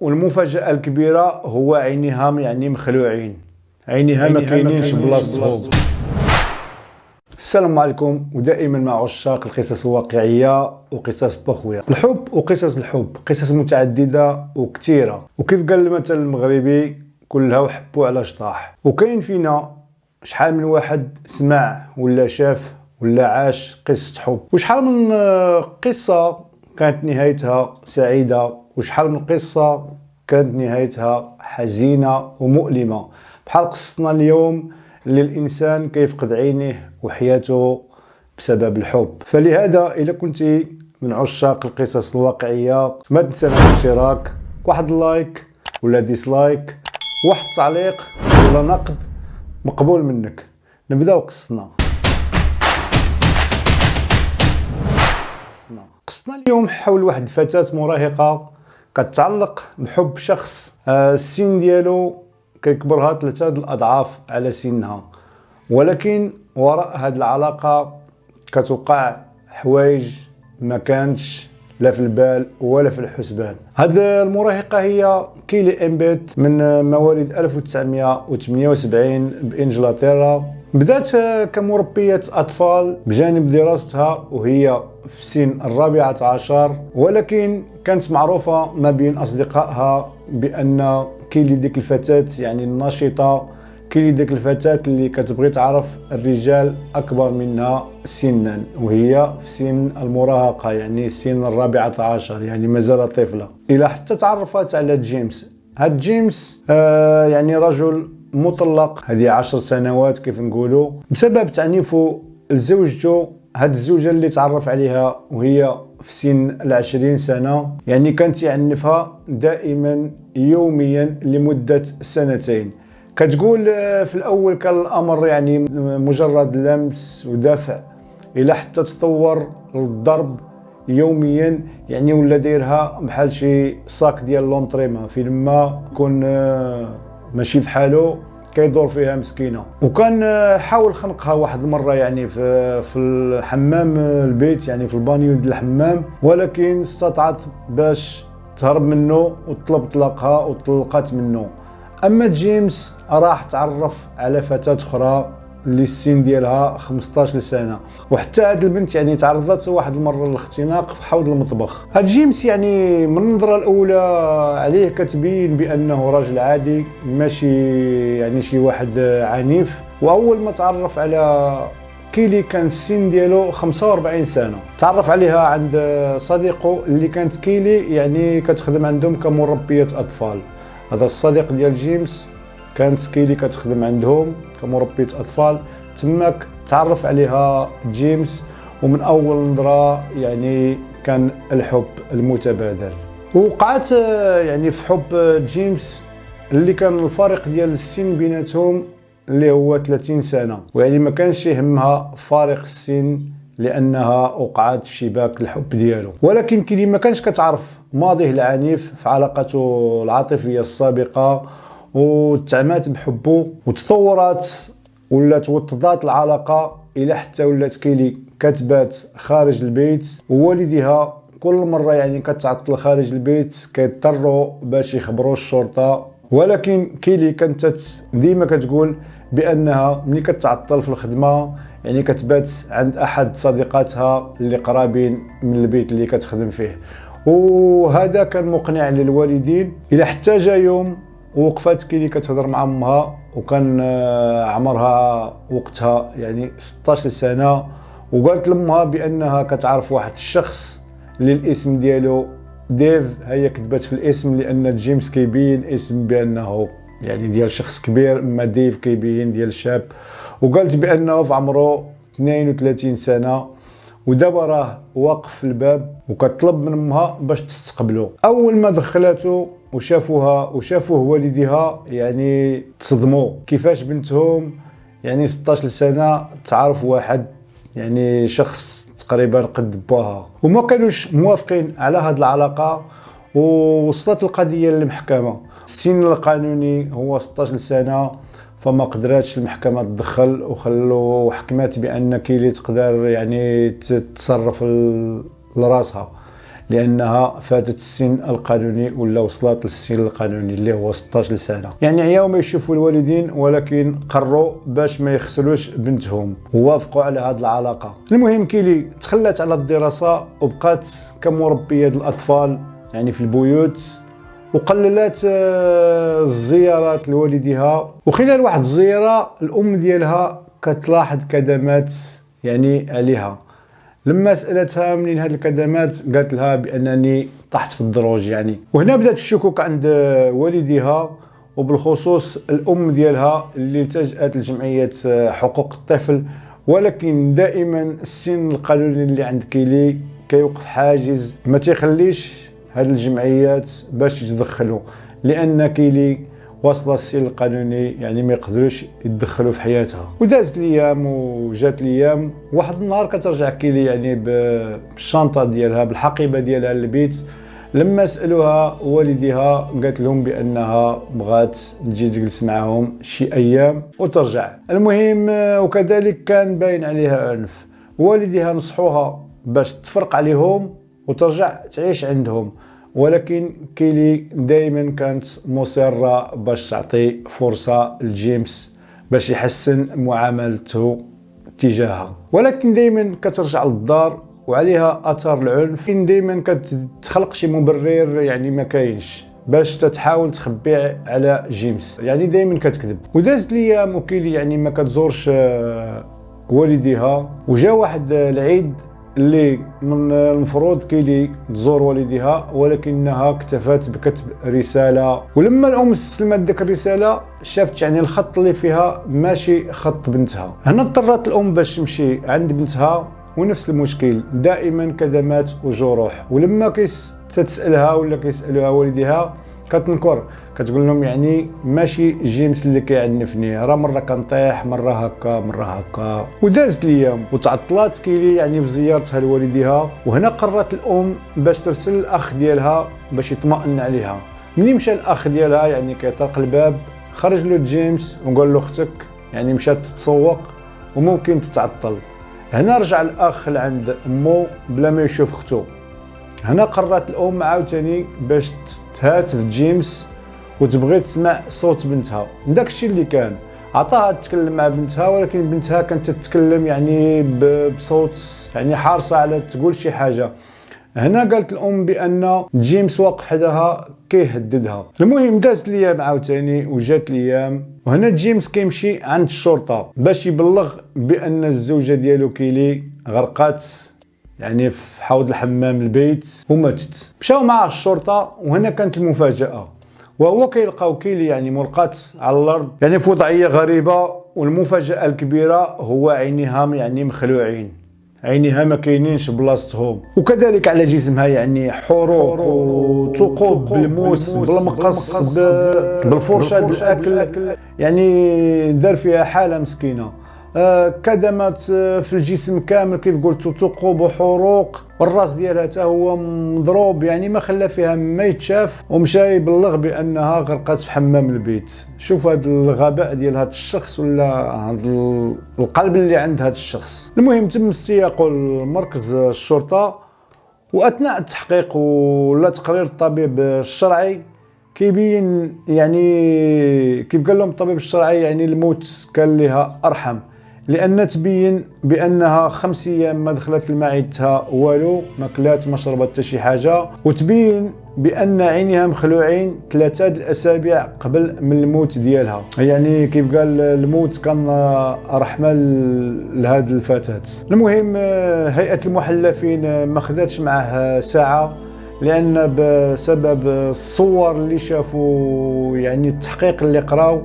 والمفاجأة الكبيرة هو عينيها يعني مخلوعين عينيها ما كاينينش بلاصتهم السلام عليكم ودائما مع عشاق القصص الواقعية وقصص بخويا الحب وقصص الحب قصص متعددة وكثيرة. وكيف قال المثل المغربي؟ كلها وحبوا على شطاح. وكاين فينا شحال من واحد سمع ولا شاف ولا عاش قصة حب. وشحال من قصة كانت نهايتها سعيدة وشحال من قصة كانت نهايتها حزينة ومؤلمة. بحال قصتنا اليوم اللي الإنسان كيفقد عينيه وحياته بسبب الحب. فلهذا اذا كنت من عشاق القصص الواقعية ما تنسى الاشتراك واحد ال like ولا dislike واحد التعليق ولا نقد مقبول منك. نبداو قصتنا. قصتنا. اليوم حول واحد الفتاة مراهقة كتعلق بحب شخص آه، السن ديالو كيكبرها ثلاثة الأضعاف على سنها. ولكن وراء هذه العلاقة كتوقع حوايج ما كانتش لا في البال ولا في الحسبان. هاد المراهقة هي كيلي إمبيت من مواليد 1978 بإنجلترا. بدأت كمربية أطفال بجانب دراستها وهي في سن الرابعة عشر ولكن كانت معروفة ما بين أصدقائها بأن كيلي ديك الفتاة يعني النشطة كاين ديك الفتاة اللي كتبغي تعرف الرجال أكبر منها سنا وهي في سن المراهقة يعني سن الرابعة عشر يعني مازال طفلة. إلى حتى تعرفت على جيمس. هاد جيمس آه يعني رجل مطلق. هذه عشر سنوات كيف نقولوا. بسبب تعنيفه لزوجته هاد الزوجة اللي تعرف عليها وهي في سن العشرين سنة يعني كانت يعنفها دائما يوميا لمدة سنتين. كتقول آه، في الأول كان الأمر يعني مجرد لمس ودفع إلى حتى تطور للضرب يوميا يعني ولا دايرها بحال شي صاك ديال لونطريما فين ما يكون آه، ماشي في حالو كيدور فيها مسكينة. وكان آه، حاول خنقها واحد المرة يعني في في الحمام البيت يعني في البانيو ديال الحمام. ولكن استطعت باش تهرب منه وطلب طلاقها وطلقت منه. أما جيمس راح تعرف على فتاة أخرى اللي السن ديالها 15 سنه وحتى هاد البنت يعني تعرضت واحد المرة للاختناق في حوض المطبخ. هاد جيمس يعني من النظرة الأولى عليه كتبين بأنه راجل عادي ماشي يعني شي واحد عنيف. وأول ما تعرف على كيلي كان السن ديالو 45 سنة. تعرف عليها عند صديقه اللي كانت كيلي يعني كتخدم عندهم كمربية أطفال. هذا الصديق ديال جيمس كانت كيلي كتخدم عندهم كمربية أطفال. تماك تعرف عليها جيمس ومن أول نظرة يعني كان الحب المتبادل. وقعت يعني في حب جيمس اللي كان الفارق ديال السن بيناتهم اللي هو 30 سنة. ويعني ما كانش يهمها فارق السن لأنها وقعت في شباك الحب ديالو. ولكن كيلي ما كانش كتعرف ماضيه العنيف في علاقته العاطفية السابقة وتعمات بحبه وتطورات ولات وطدات العلاقة إلى حتى ولات كيلي كتبات خارج البيت. ووالديها كل مرة يعني كتعطل خارج البيت كيضطروا باش يخبروا الشرطة. ولكن كيلي كانت ديما كتقول بأنها ملي كتعطل في الخدمة يعني كتبات عند أحد صديقاتها اللي قرابين من البيت اللي كتخدم فيه. وهذا كان مقنع للوالدين. إلى حتى جا يوم وقفات كيلي كتهضر مع أمها وكان آه، عمرها وقتها يعني 16 سنة وقالت لأمها بأنها كتعرف واحد الشخص اللي الاسم ديالو ديف هي كتبات في الاسم لأن جيمس كيبين اسم بأنه يعني ديال شخص كبير أما ديف كيبين ديال شاب. وقالت بأنه في عمره 32 سنة ودابا راه واقف في الباب وكطلب من أمها باش تستقبله. أول ما دخلته وشافوها وشافوه والديها يعني تصدموا. كيفاش بنتهم؟ يعني 16 سنه تعرف واحد يعني شخص تقريبا قد باها وما كانوش موافقين على هذه العلاقة ووصلت القضية للمحكمة. السن القانوني هو 16 سنه فما قدراتش المحكمة تدخل وخلو حكمات بأن كيلي تقدر يعني تتصرف لراسها. لأنها فاتت السن القانوني ولا وصلت للسن القانوني اللي هو 16 سنه يعني عياو ما يشوفوا الوالدين ولكن قرروا باش ما يخسروش بنتهم ووافقوا على هذه العلاقة. المهم كيلي تخلات على الدراسة وبقات كمربية الأطفال يعني في البيوت وقللات آه، الزيارات لوالديها. وخلال واحد الزيارة الأم ديالها كتلاحظ كدمات يعني عليها لما سألتها منين هاد الكدمات قالت لها بأنني طحت في الدروج يعني. وهنا بدأت الشكوك عند والديها وبالخصوص الأم ديالها اللي التجأت لجمعية حقوق الطفل. ولكن دائما السن القانوني اللي عند كيلي كيوقف حاجز. ما تيخليش هاد الجمعيات باش يتدخلوا لأن كيلي واصله السن القانوني يعني ما يقدروش يتدخلوا في حياتها. ودازت الأيام وجات الأيام واحد النهار كترجع كيلي يعني بالشنطة ديالها بالحقيبة ديالها للبيت. لما سألوها والديها قالت لهم بأنها بغات تجي تجلس معاهم شي أيام وترجع. المهم وكذلك كان باين عليها عنف والديها نصحوها باش تفرق عليهم وترجع تعيش عندهم. ولكن كيلي دائما كانت مصرة باش تعطي فرصة لجيمس باش يحسن معاملته تجاهها. ولكن دائما كترجع للدار وعليها اثار العنف. دائما كتخلق شي مبرر يعني ما كاينش باش تتحاول تخبي على جيمس. يعني دائما كتكذب. ودازت الأيام وكيلي يعني ما كتزورش والديها. وجا واحد العيد اللي من المفروض كيلي تزور والديها ولكنها اكتفت بكتب رسالة. ولما الأم استلمت ديك الرسالة شافت يعني الخط اللي فيها ماشي خط بنتها. هنا اضطرت الأم باش تمشي عند بنتها ونفس المشكل دائما كدمات وجروح. ولما كتسالها ولا كيسألوها والديها كتنكر. كتقول لهم يعني ماشي جيمس اللي كيعنفني راه مرة كنطيح مرة هكا مرة هكا. ودازت الأيام وتعطلات كيلي يعني بزيارتها لوالديها. وهنا قررت الأم باش ترسل الأخ ديالها باش يطمئن عليها. مني مشى الأخ ديالها؟ يعني كيطرق الباب خرج له جيمس وقال له أختك يعني مشات تتسوق وممكن تتعطل. هنا رجع الأخ لعند أمه بلا ما يشوف أختو. هنا قررت الأم عاوتاني باش تهاتف جيمس وتبغي تسمع صوت بنتها. داك الشيء اللي كان. عطاها تتكلم مع بنتها ولكن بنتها كانت تتكلم يعني بصوت يعني حارصه على تقول شي حاجة. هنا قالت الأم بأن جيمس واقف حداها كيهددها. المهم دازت الأيام عاوتاني وجات الأيام وهنا جيمس كيمشي عند الشرطة باش يبلغ بأن الزوجة ديالو كيلي غرقات يعني في حوض الحمام البيت وماتت مشاو مع الشرطة وهنا كانت المفاجأة. وهو كيلقاو كيلي يعني ملقات على الأرض. يعني في وضعية غريبة والمفاجأة الكبيرة هو عينيها يعني مخلوعين. عينيها ما كاينينش بلاصتهم. وكذلك على جسمها يعني حروق وثقوب بالموس بالمقص بالفرشه الاكل يعني دار فيها حالة مسكينة. كدمات آه، في الجسم كامل كيف قلت ثقوب وحروق. والراس ديالها حتى هو مضروب يعني ما خلى فيها ما يتشاف. ومشى يبلغ بأنها غرقات في حمام البيت. شوف هذا الغباء ديال هذا الشخص ولا هذا القلب اللي عند هذا الشخص. المهم تم استياقه لمركز الشرطة وأثناء التحقيق ولا تقرير الطبيب الشرعي كيبين يعني كيف قال لهم الطبيب الشرعي يعني الموت كان لها أرحم. لأن تبين بأنها خمس أيام ما دخلت لمعدتها والو ما كلات ما شربت حتى شي حاجة. وتبين بأن عينيها مخلوعين ثلاثة الأسابيع قبل من الموت ديالها. يعني كيف قال الموت كان رحمة لهذه الفتاة. المهم هيئة المحلفين ما خداتش معه ساعة لأن بسبب الصور اللي شافوا يعني التحقيق اللي قراو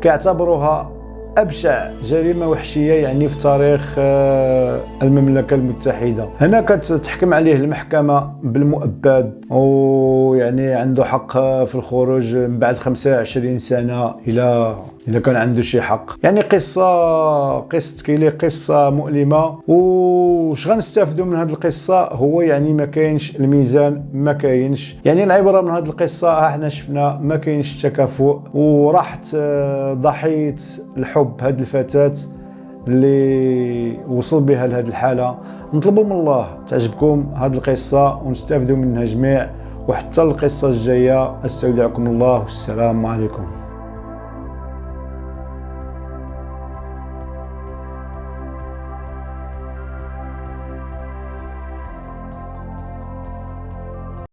كيعتبروها أبشع. جريمة وحشية يعني في تاريخ آه، المملكة المتحدة. هنا كتحكم عليه المحكمة بالمؤبد ويعني عنده حق في الخروج من بعد 25 سنة إلى إذا كان عنده شي حق. يعني قصة قصة كيلي قصة مؤلمة. وش غنستافدوا من هذه القصة؟ هو يعني ما كاينش الميزان ما كاينش. يعني العبره من هذه القصة إحنا شفنا ما كاينش التكافؤ. وراحت آه، ضحيه الحب هذه الفتاة اللي وصل بها لهذه الحالة. نطلبوا من الله تعجبكم هذه القصة ونستافدوا منها جميع. وحتى القصة الجاية أستودعكم الله. والسلام عليكم.